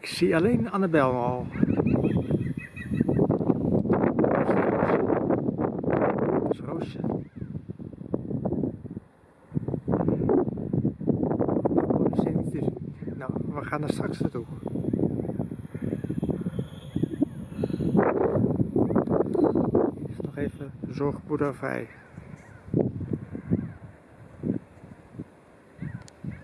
Ik zie alleen Annabel al. Dat Roosje. Nou, we gaan er straks naartoe. Is nog even zorgboerderij.